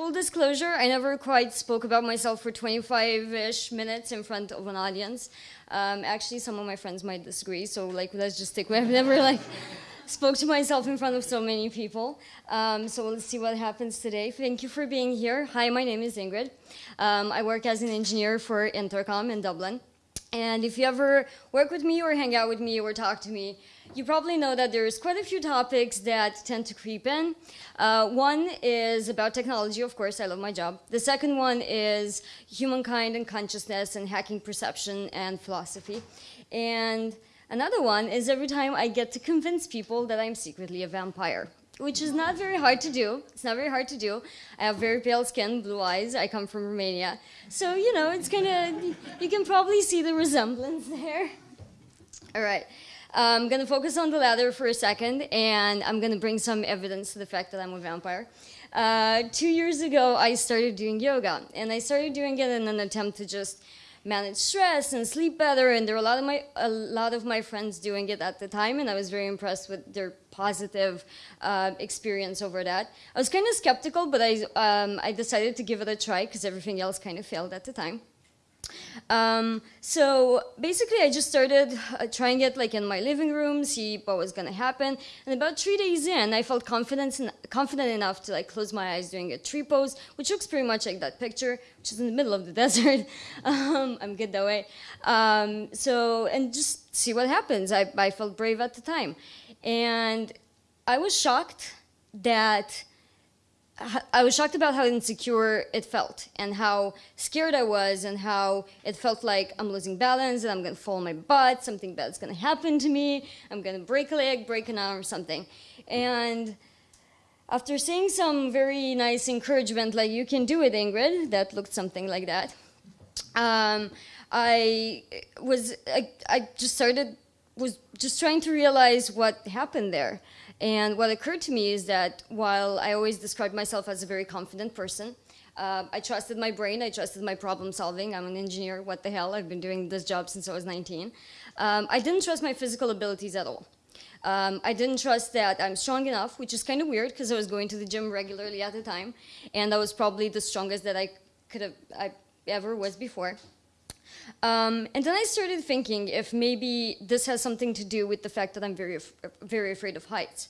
full disclosure, I never quite spoke about myself for 25-ish minutes in front of an audience. Um, actually, some of my friends might disagree, so like let's just stick with. I've never like spoke to myself in front of so many people. Um, so let's see what happens today. Thank you for being here. Hi, my name is Ingrid. Um, I work as an engineer for Intercom in Dublin. And if you ever work with me or hang out with me or talk to me, you probably know that there's quite a few topics that tend to creep in. Uh, one is about technology, of course, I love my job. The second one is humankind and consciousness and hacking perception and philosophy. And another one is every time I get to convince people that I'm secretly a vampire which is not very hard to do. It's not very hard to do. I have very pale skin, blue eyes. I come from Romania. So, you know, it's kind of, you can probably see the resemblance there. All right. I'm going to focus on the latter for a second, and I'm going to bring some evidence to the fact that I'm a vampire. Uh, two years ago, I started doing yoga, and I started doing it in an attempt to just manage stress and sleep better. And there were a lot of my a lot of my friends doing it at the time, and I was very impressed with their positive uh, experience over that. I was kind of skeptical, but I um, I decided to give it a try because everything else kind of failed at the time. Um, so basically, I just started uh, trying it like in my living room, see what was gonna happen. And about three days in, I felt confident, confident enough to like close my eyes doing a tree pose, which looks pretty much like that picture, which is in the middle of the desert. um, I'm good that way. Um, so, and just see what happens. I, I felt brave at the time. And I was shocked that I was shocked about how insecure it felt and how scared I was and how it felt like I'm losing balance and I'm going to fall on my butt, something bad's going to happen to me, I'm going to break a leg, break an arm or something. And after seeing some very nice encouragement like, you can do it, Ingrid, that looked something like that, um, I was, I, I just started, was just trying to realize what happened there. And what occurred to me is that while I always described myself as a very confident person, uh, I trusted my brain, I trusted my problem solving. I'm an engineer, what the hell, I've been doing this job since I was 19. Um, I didn't trust my physical abilities at all. Um, I didn't trust that I'm strong enough, which is kind of weird because I was going to the gym regularly at the time, and I was probably the strongest that I could have I ever was before. Um, and then I started thinking if maybe this has something to do with the fact that I'm very, very afraid of heights.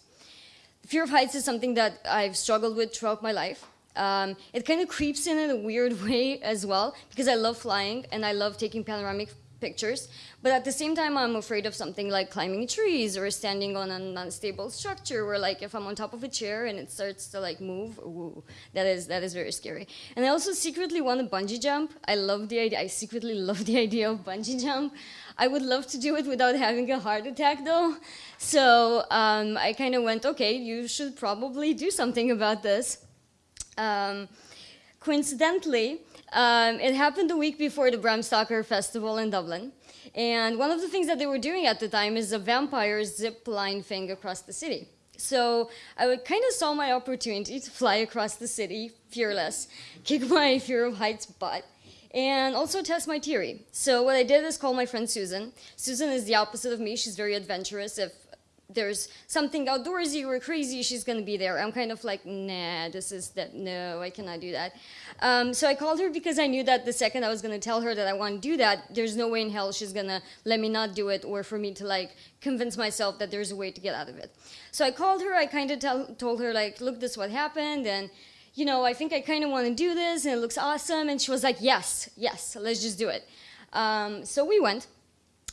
Fear of heights is something that I've struggled with throughout my life. Um, it kind of creeps in in a weird way as well because I love flying and I love taking panoramic pictures. But at the same time, I'm afraid of something like climbing trees or standing on an unstable structure where like if I'm on top of a chair and it starts to like move, ooh, that is, that is very scary. And I also secretly want to bungee jump. I love the idea, I secretly love the idea of bungee jump. I would love to do it without having a heart attack though. So um, I kind of went, okay, you should probably do something about this. Um, coincidentally, um, it happened a week before the Bram Stoker Festival in Dublin. And one of the things that they were doing at the time is a vampire zip line thing across the city. So I kind of saw my opportunity to fly across the city, fearless, kick my fear of heights butt, and also test my theory. So what I did is call my friend Susan. Susan is the opposite of me. She's very adventurous. If there's something outdoorsy or crazy, she's to be there. I'm kind of like, nah, this is that, no, I cannot do that. Um, so I called her because I knew that the second I was to tell her that I want to do that, there's no way in hell she's to let me not do it or for me to like convince myself that there's a way to get out of it. So I called her, I kind of told her like, look, this is what happened and you know, I think I kind of want to do this and it looks awesome. And she was like, yes, yes, let's just do it. Um, so we went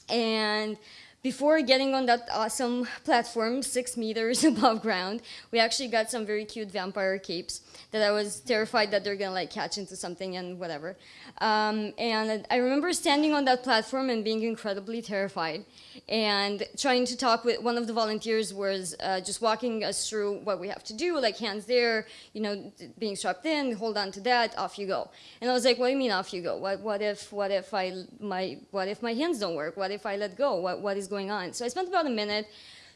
and before getting on that awesome platform, six meters above ground, we actually got some very cute vampire capes that I was terrified that they're gonna like catch into something and whatever. Um, and I remember standing on that platform and being incredibly terrified and trying to talk with one of the volunteers was uh, just walking us through what we have to do, like hands there, you know, being strapped in, hold on to that, off you go. And I was like, what do you mean off you go? What, what if, what if I, my, what if my hands don't work? What if I let go? What, what is going on? So I spent about a minute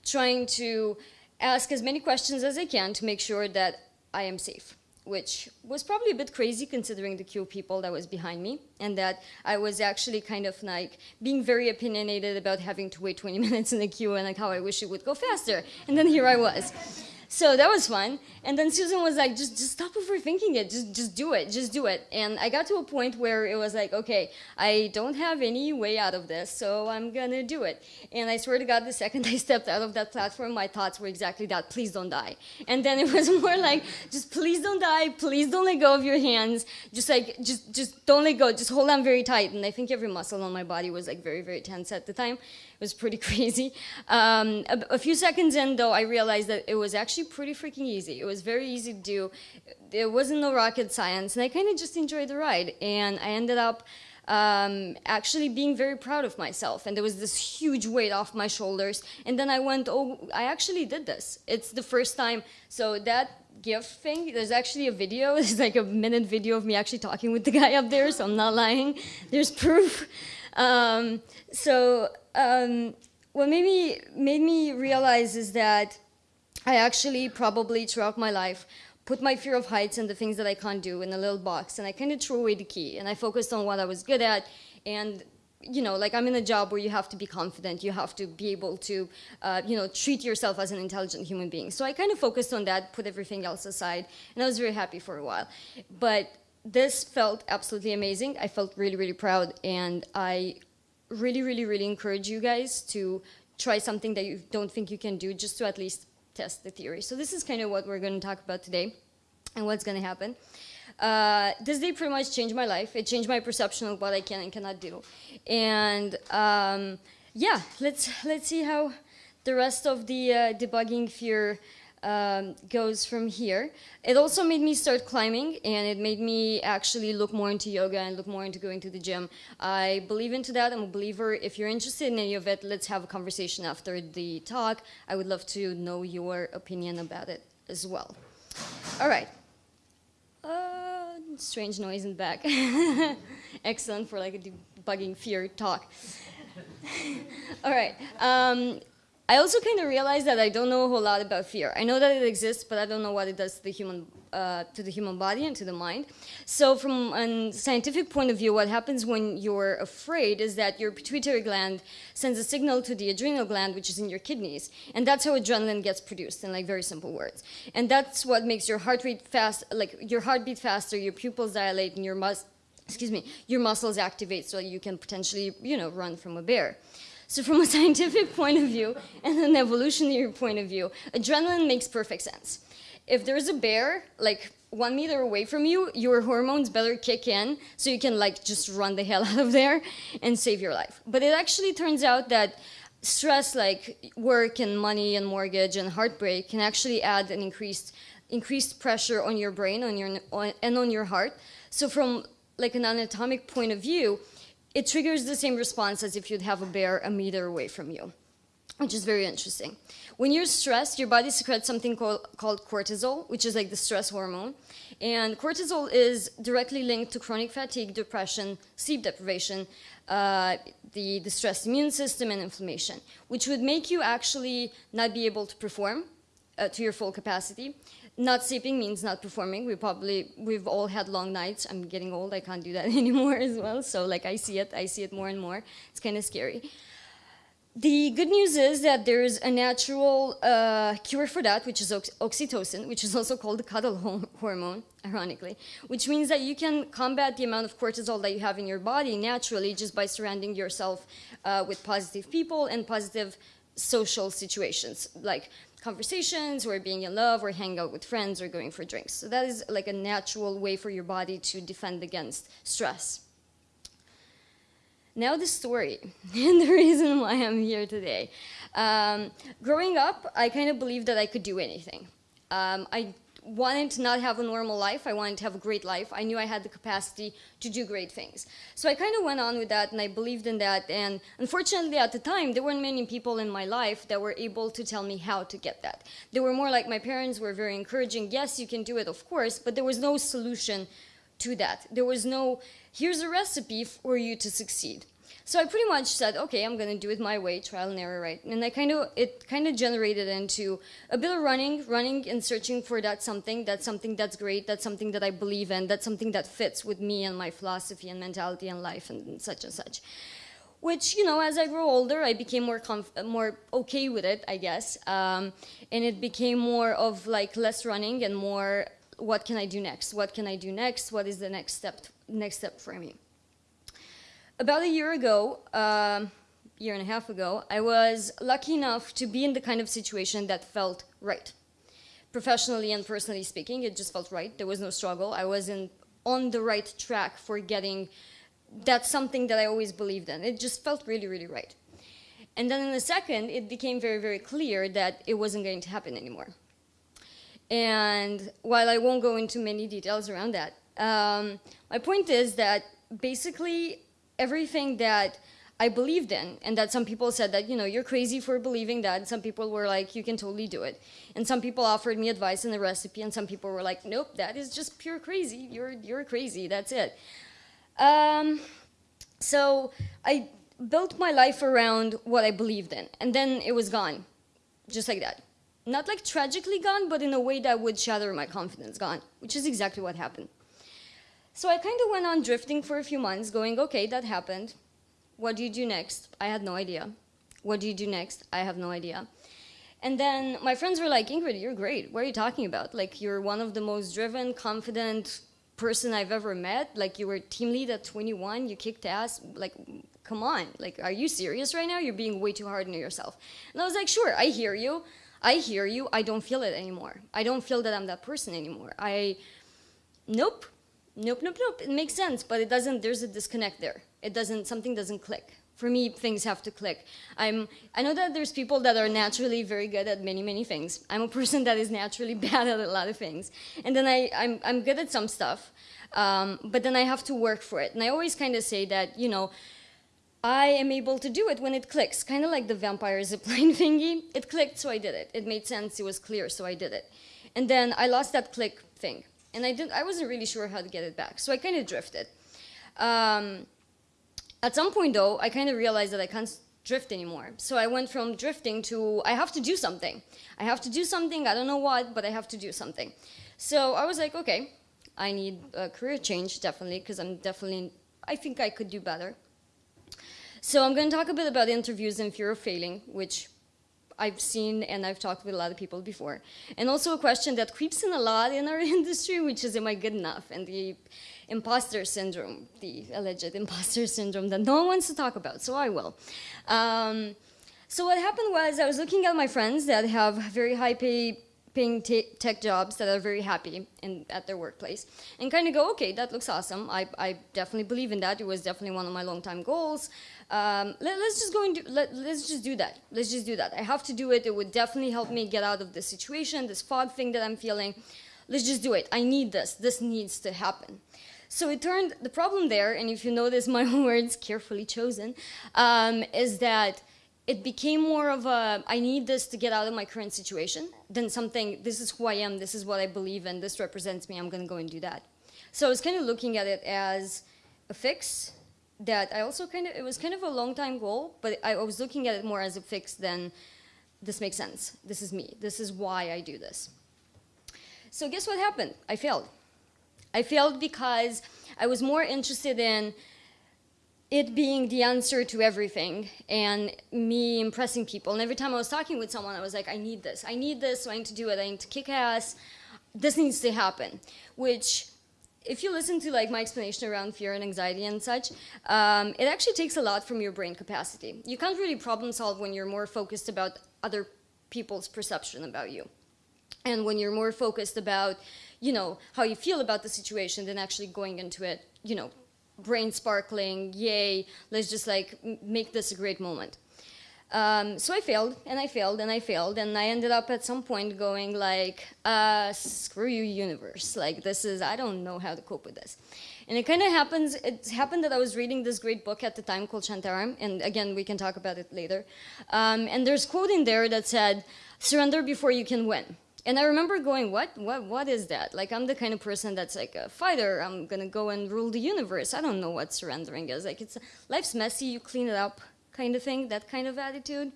trying to ask as many questions as I can to make sure that I am safe which was probably a bit crazy considering the queue of people that was behind me and that I was actually kind of like being very opinionated about having to wait 20 minutes in the queue and like how I wish it would go faster. And then here I was. So that was fun. And then Susan was like, just, just stop overthinking it. Just, just do it. Just do it. And I got to a point where it was like, okay, I don't have any way out of this, so I'm gonna do it. And I swear to God, the second I stepped out of that platform, my thoughts were exactly that: please don't die. And then it was more like, just please don't die. Please don't let go of your hands. Just like, just, just don't let go. Just hold on very tight. And I think every muscle on my body was like very, very tense at the time. Was pretty crazy. Um, a, a few seconds in, though, I realized that it was actually pretty freaking easy. It was very easy to do. It wasn't no rocket science, and I kind of just enjoyed the ride. And I ended up um, actually being very proud of myself. And there was this huge weight off my shoulders. And then I went, oh, I actually did this. It's the first time. So that GIF thing, there's actually a video. It's like a minute video of me actually talking with the guy up there, so I'm not lying. There's proof. Um, so um, what made me, made me realize is that I actually probably throughout my life put my fear of heights and the things that I can't do in a little box and I kind of threw away the key and I focused on what I was good at and you know, like I'm in a job where you have to be confident, you have to be able to, uh, you know, treat yourself as an intelligent human being. So I kind of focused on that, put everything else aside, and I was very happy for a while. But this felt absolutely amazing. I felt really, really proud, and I really, really, really encourage you guys to try something that you don't think you can do, just to at least test the theory. So this is kind of what we're going to talk about today, and what's going to happen. Uh, this day pretty much changed my life. It changed my perception of what I can and cannot do. And um, yeah, let's let's see how the rest of the uh, debugging fear um, goes from here. It also made me start climbing, and it made me actually look more into yoga and look more into going to the gym. I believe into that. I'm a believer. If you're interested in any of it, let's have a conversation after the talk. I would love to know your opinion about it as well. All right. Uh, strange noise in the back. Excellent for like a debugging fear talk. All right. Um, I also kind of realized that I don't know a whole lot about fear. I know that it exists, but I don't know what it does to the human uh, to the human body and to the mind. So, from a scientific point of view, what happens when you're afraid is that your pituitary gland sends a signal to the adrenal gland, which is in your kidneys, and that's how adrenaline gets produced. In like very simple words, and that's what makes your heart rate fast, like your heartbeat faster, your pupils dilate, and your mus excuse me, your muscles activate, so you can potentially, you know, run from a bear. So from a scientific point of view and an evolutionary point of view, adrenaline makes perfect sense. If there's a bear, like one meter away from you, your hormones better kick in so you can like just run the hell out of there and save your life. But it actually turns out that stress like work and money and mortgage and heartbreak can actually add an increased increased pressure on your brain on your on, and on your heart. So from like an anatomic point of view, it triggers the same response as if you'd have a bear a meter away from you, which is very interesting. When you're stressed, your body secretes something called, called cortisol, which is like the stress hormone. And cortisol is directly linked to chronic fatigue, depression, sleep deprivation, uh, the, the stressed immune system, and inflammation, which would make you actually not be able to perform uh, to your full capacity not sleeping means not performing. We probably we've all had long nights. I'm getting old. I can't do that anymore as well. So like I see it, I see it more and more. It's kind of scary. The good news is that there's a natural uh, cure for that, which is oxytocin, which is also called the cuddle hormone, ironically, which means that you can combat the amount of cortisol that you have in your body naturally just by surrounding yourself uh, with positive people and positive social situations, like conversations or being in love or hanging out with friends or going for drinks. So that is like a natural way for your body to defend against stress. Now the story and the reason why I'm here today. Um, growing up, I kind of believed that I could do anything. Um, I wanted to not have a normal life. I wanted to have a great life. I knew I had the capacity to do great things. So I kind of went on with that and I believed in that. And unfortunately, at the time, there weren't many people in my life that were able to tell me how to get that. They were more like my parents were very encouraging. Yes, you can do it, of course, but there was no solution to that. There was no, here's a recipe for you to succeed. So I pretty much said, okay, I'm gonna do it my way, trial and error, right? And I kind of it kind of generated into a bit of running, running and searching for that something, that's something that's great, that's something that I believe in, that's something that fits with me and my philosophy and mentality and life and such and such. which you know as i grew older i became more more okay with it i guess um, and it became more of like less running and more what can i do next what can i do next what is the next step next step for me about a year ago um, year and a half ago i was lucky enough to be in the kind of situation that felt right professionally and personally speaking it just felt right there was no struggle i was in on the right track for getting that's something that I always believed in. It just felt really, really right. And then in a second, it became very, very clear that it wasn't going to happen anymore. And while I won't go into many details around that, um, my point is that basically everything that I believed in, and that some people said that, you know, you're crazy for believing that. Some people were like, you can totally do it. And some people offered me advice in the recipe, and some people were like, nope, that is just pure crazy. You're, you're crazy, that's it. Um, so I built my life around what I believed in, and then it was gone, just like that. Not like tragically gone, but in a way that would shatter my confidence, gone, which is exactly what happened. So I kind of went on drifting for a few months, going, okay, that happened. What do you do next? I had no idea. What do you do next? I have no idea. And then my friends were like, Ingrid, you're great. What are you talking about? Like, you're one of the most driven, confident, person I've ever met. Like you were team lead at 21, you kicked ass. Like, come on. Like, are you serious right now? You're being way too hard on yourself. And I was like, sure, I hear you. I hear you. I don't feel it anymore. I don't feel that I'm that person anymore. I, nope, nope, nope, nope. It makes sense, but it doesn't. There's a disconnect there. It doesn't. Something doesn't click for me things have to click i'm i know that there's people that are naturally very good at many many things i'm a person that is naturally bad at a lot of things and then i i'm, I'm good at some stuff um, but then i have to work for it and i always kind of say that you know I am able to do it when it clicks, kind of like the vampire zipline thingy. It clicked, so I did it. It made sense, it was clear, so I did it. And then I lost that click thing, and I didn't. I wasn't really sure how to get it back, so I kind of drifted. Um, at some point, though, I kind of realized that I can't drift anymore. So I went from drifting to I have to do something. I have to do something. I don't know what, but I have to do something. So I was like, okay, I need a career change definitely because I'm definitely I think I could do better. So I'm going to talk a bit about interviews and fear of failing, which I've seen and I've talked with a lot of people before. And also a question that creeps in a lot in our industry, which is, am I good enough? And the imposter syndrome, the alleged imposter syndrome that no one wants to talk about, so I will. Um, so what happened was I was looking at my friends that have very high pay paying tech jobs that are very happy in, at their workplace and kind of go, okay, that looks awesome. I, I definitely believe in that. It was definitely one of my long time goals. Um, let, us just go and do, let, let's just do that. Let's just do that. I have to do it. It would definitely help me get out of this situation, this fog thing that I'm feeling. Let's just do it. I need this. This needs to happen. So it turned, the problem there, and if you notice my words carefully chosen, um, is that it became more of a, I need this to get out of my current situation than something, this is who I am, this is what I believe in, this represents me, I'm gonna go and do that. So I was kind of looking at it as a fix that I also kind of, it was kind of a long time goal, but I was looking at it more as a fix than this makes sense, this is me, this is why I do this. So guess what happened? I failed. I failed because I was more interested in it being the answer to everything and me impressing people. And every time I was talking with someone, I was like, I need this. I need this, so I need to do it. I need to kick ass. This needs to happen. Which, if you listen to like my explanation around fear and anxiety and such, um, it actually takes a lot from your brain capacity. You can't really problem solve when you're more focused about other people's perception about you. And when you're more focused about you know, how you feel about the situation than actually going into it, you know, brain sparkling, yay, let's just like make this a great moment. Um, so I failed and I failed and I failed and I ended up at some point going like, uh, screw you universe. Like this is, I don't know how to cope with this. And it kind of happens, it happened that I was reading this great book at the time called Shantaram. And again, we can talk about it later. Um, and there's a quote in there that said, surrender before you can win and I remember going, what, what, what is that? Like, I'm the kind of person that's like a fighter. I'm gonna go and rule the universe. I don't know what surrendering is. Like, it's life's messy. You clean it up, kind of thing. That kind of attitude.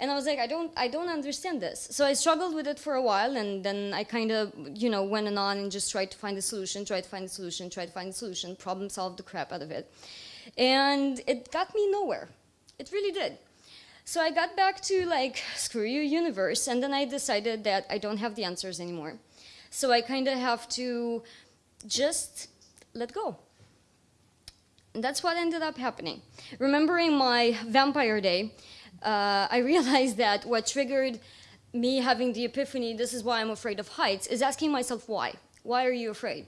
And I was like, I don't, I don't understand this. So I struggled with it for a while, and then I kind of, you know, went and on and just tried to find a solution, tried to find a solution, tried to find a solution, problem solved the crap out of it. And it got me nowhere. It really did. So I got back to like, screw you, universe, and then I decided that I don't have the answers anymore. So I kind of have to just let go. And that's what ended up happening. Remembering my vampire day, uh, I realized that what triggered me having the epiphany, this is why I'm afraid of heights, is asking myself why. Why are you afraid?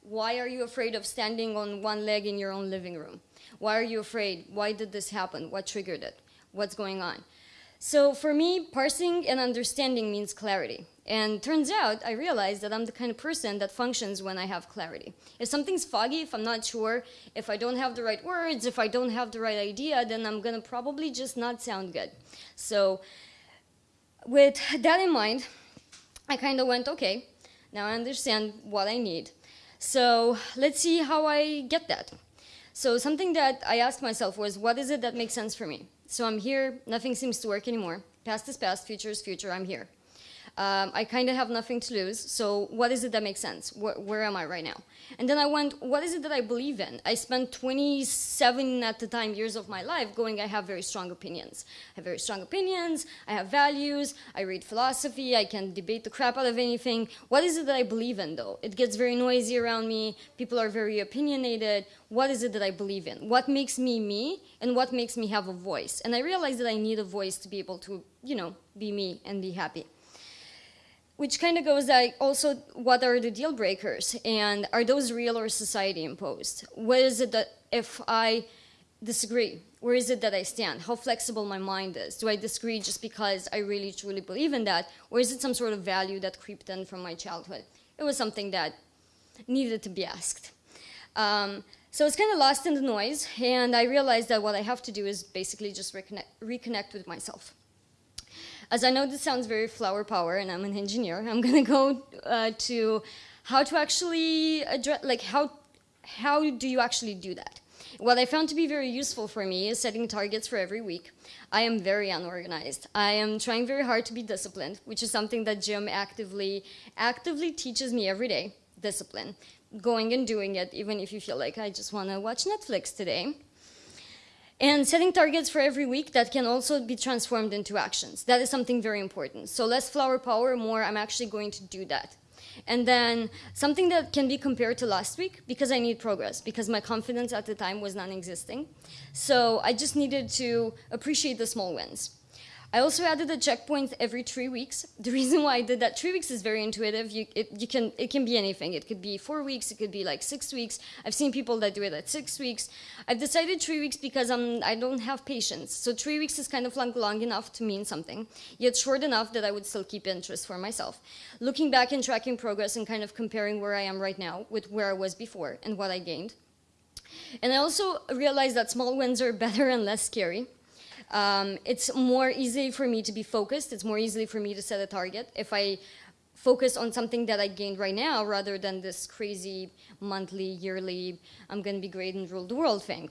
Why are you afraid of standing on one leg in your own living room? Why are you afraid? Why did this happen? What triggered it? What's going on? So for me, parsing and understanding means clarity. And turns out, I realized that I'm the kind of person that functions when I have clarity. If something's foggy, if I'm not sure, if I don't have the right words, if I don't have the right idea, then I'm gonna probably just not sound good. So with that in mind, I kind of went, okay, now I understand what I need. So let's see how I get that. So something that I asked myself was, what is it that makes sense for me? So I'm here, nothing seems to work anymore. Past is past, future is future, I'm here. Um, I kind of have nothing to lose, so what is it that makes sense? Where, where, am I right now? And then I went, what is it that I believe in? I spent 27 at the time years of my life going, I have very strong opinions. I have very strong opinions, I have values, I read philosophy, I can debate the crap out of anything. What is it that I believe in though? It gets very noisy around me, people are very opinionated. What is it that I believe in? What makes me me and what makes me have a voice? And I realized that I need a voice to be able to, you know, be me and be happy which kind of goes like also what are the deal breakers and are those real or society imposed? What is it that if i disagree where is it that i stand? How flexible my mind is. Do i disagree just because i really truly believe in that or is it some sort of value that creeped in from my childhood? It was something that needed to be asked. Um, so it's kind of lost in the noise and i realized that what i have to do is basically just reconnect, reconnect with myself as I know this sounds very flower power and I'm an engineer, I'm going to go uh, to how to actually address, like how, how do you actually do that? What I found to be very useful for me is setting targets for every week. I am very unorganized. I am trying very hard to be disciplined, which is something that gym actively, actively teaches me every day, discipline. Going and doing it, even if you feel like I just want to watch Netflix today and setting targets for every week that can also be transformed into actions. That is something very important. So less flower power, more I'm actually going to do that. And then something that can be compared to last week because I need progress because my confidence at the time was non-existing. So I just needed to appreciate the small wins. I also added a checkpoint every three weeks. The reason why I did that, three weeks is very intuitive. You, it, you can, it can be anything. It could be four weeks, it could be like six weeks. I've seen people that do it at six weeks. I've decided three weeks because I'm, I don't have patience. So three weeks is kind of long, long enough to mean something, yet short enough that I would still keep interest for myself. Looking back and tracking progress and kind of comparing where I am right now with where I was before and what I gained. And I also realized that small wins are better and less scary. Um, it's more easy for me to be focused. It's more easy for me to set a target if I focus on something that I gained right now rather than this crazy monthly, yearly, I'm going to be great and rule the world thing.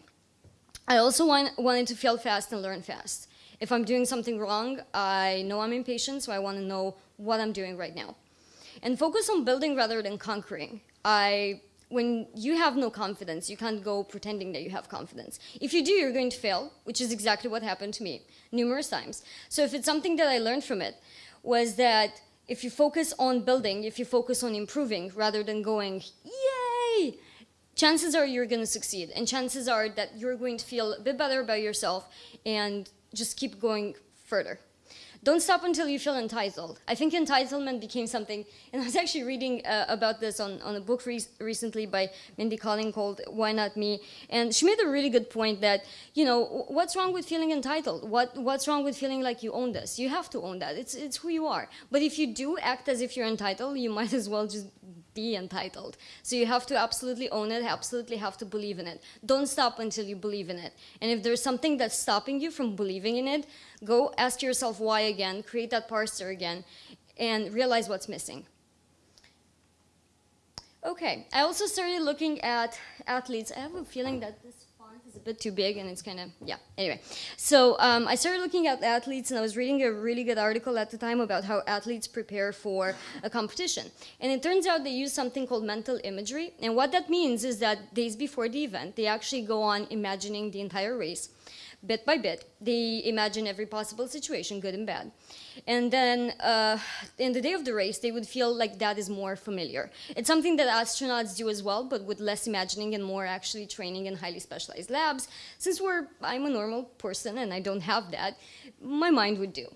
I also want, wanted to fail fast and learn fast. If I'm doing something wrong, I know I'm impatient, so I want to know what I'm doing right now. And focus on building rather than conquering. I when you have no confidence, you can't go pretending that you have confidence. If you do, you're going to fail, which is exactly what happened to me numerous times. So if it's something that I learned from it, was that if you focus on building, if you focus on improving, rather than going, yay, chances are you're going to succeed. And chances are that you're going to feel a bit better about yourself and just keep going further. Don't stop until you feel entitled. I think entitlement became something, and I was actually reading uh, about this on, on a book re recently by Mindy Kaling called Why Not Me? And she made a really good point that, you know, what's wrong with feeling entitled? What, what's wrong with feeling like you own this? You have to own that. It's, it's who you are. But if you do act as if you're entitled, you might as well just be entitled. So you have to absolutely own it, absolutely have to believe in it. Don't stop until you believe in it. And if there's something that's stopping you from believing in it, go ask yourself why again, create that parser again, and realize what's missing. Okay, I also started looking at athletes. I have a feeling that this bit too big and it's kind of, yeah, anyway. So um, I started looking at athletes and I was reading a really good article at the time about how athletes prepare for a competition. And it turns out they use something called mental imagery. And what that means is that days before the event, they actually go on imagining the entire race bit by bit. They imagine every possible situation, good and bad. And then uh, in the day of the race, they would feel like that is more familiar. It's something that astronauts do as well, but with less imagining and more actually training in highly specialized labs. Since we're, I'm a normal person and I don't have that, my mind would do.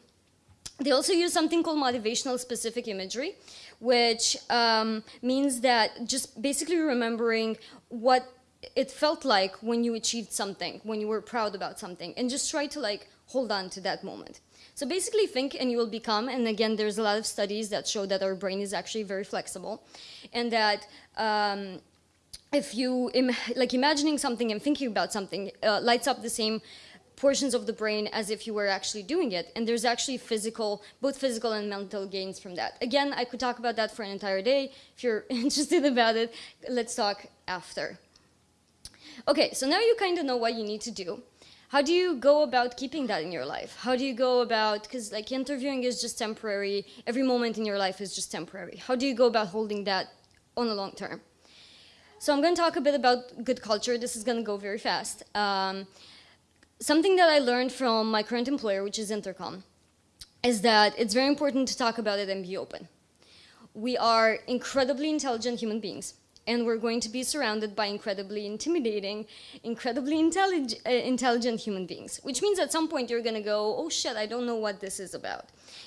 They also use something called motivational specific imagery, which um, means that just basically remembering what it felt like when you achieved something, when you were proud about something, and just try to like hold on to that moment. So basically think and you will become, and again, there's a lot of studies that show that our brain is actually very flexible, and that um, if you, Im like imagining something and thinking about something uh, lights up the same portions of the brain as if you were actually doing it. And there's actually physical, both physical and mental gains from that. Again, I could talk about that for an entire day. If you're interested about it, let's talk after. Okay, so now you kind of know what you need to do. How do you go about keeping that in your life? How do you go about, because like interviewing is just temporary, every moment in your life is just temporary. How do you go about holding that on the long term? So I'm going to talk a bit about good culture. This is going to go very fast. Um, something that I learned from my current employer, which is Intercom, is that it's very important to talk about it and be open. We are incredibly intelligent human beings and we're going to be surrounded by incredibly intimidating, incredibly intellig uh, intelligent human beings, which means at some point you're going to go, oh shit, I don't know what this is about.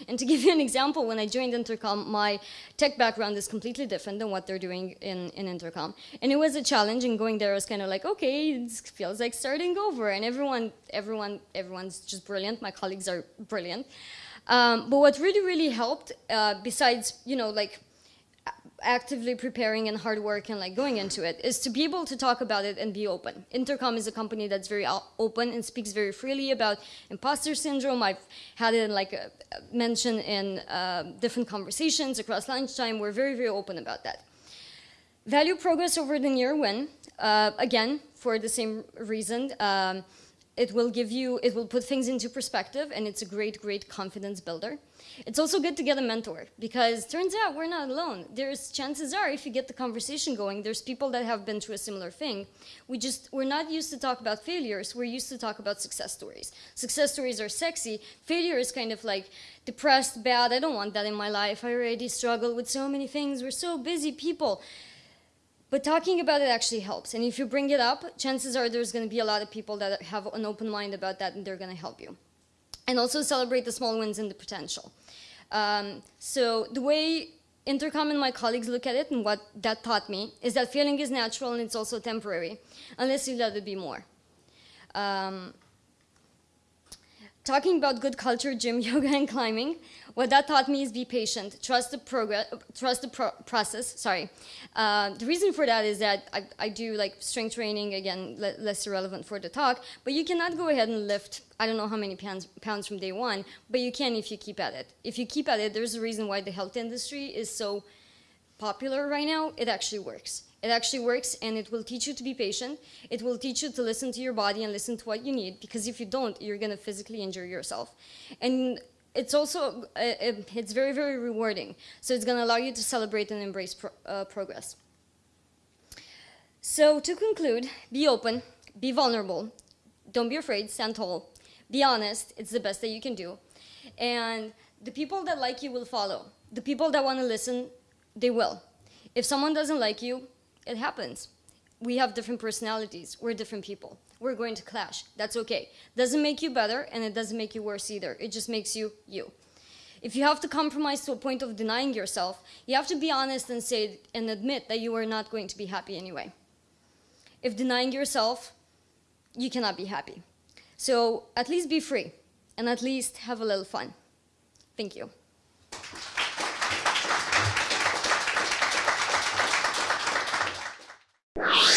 And to give you an example, when I joined Intercom, my tech background is completely different than what they're doing in, in Intercom. And it was a challenge, and going there was kind of like, okay, it feels like starting over, and everyone, everyone, everyone's just brilliant. My colleagues are brilliant. Um, but what really, really helped, uh, besides, you know, like actively preparing and hard work and like going into it is to be able to talk about it and be open. Intercom is a company that's very open and speaks very freely about imposter syndrome. I've had it like a, mentioned in uh, different conversations across lunchtime. We're very, very open about that. Value progress over the near win. Uh, again, for the same reason. Um, it will give you, it will put things into perspective and it's a great, great confidence builder. It's also good to get a mentor because turns out we're not alone. There's chances are if you get the conversation going, there's people that have been through a similar thing. We just, we're not used to talk about failures. We're used to talk about success stories. Success stories are sexy. Failure is kind of like depressed, bad. I don't want that in my life. I already struggle with so many things. We're so busy people. But talking about it actually helps. And if you bring it up, chances are there's going to be a lot of people that have an open mind about that and they're going to help you. And also celebrate the small wins and the potential. Um, so the way Intercom and my colleagues look at it and what that taught me is that failing is natural and it's also temporary, unless you let it be more. Um, talking about good culture, gym, yoga, and climbing, what that taught me is be patient, trust the progress, trust the pro process. Sorry, uh, the reason for that is that I, I do like strength training again, le less irrelevant for the talk. But you cannot go ahead and lift I don't know how many pounds pounds from day one, but you can if you keep at it. If you keep at it, there's a reason why the health industry is so popular right now. It actually works. It actually works and it will teach you to be patient. It will teach you to listen to your body and listen to what you need because if you don't, you're going to physically injure yourself. And it's also, uh, uh, it's very, very rewarding. So it's going to allow you to celebrate and embrace pro uh, progress. So to conclude, be open, be vulnerable, don't be afraid, stand tall, be honest, it's the best that you can do. And the people that like you will follow. The people that want to listen, they will. If someone doesn't like you, it happens. We have different personalities. We're different people. We're going to clash. That's okay. Doesn't make you better and it doesn't make you worse either. It just makes you you. If you have to compromise to a point of denying yourself, you have to be honest and say and admit that you are not going to be happy anyway. If denying yourself, you cannot be happy. So at least be free and at least have a little fun. Thank you. You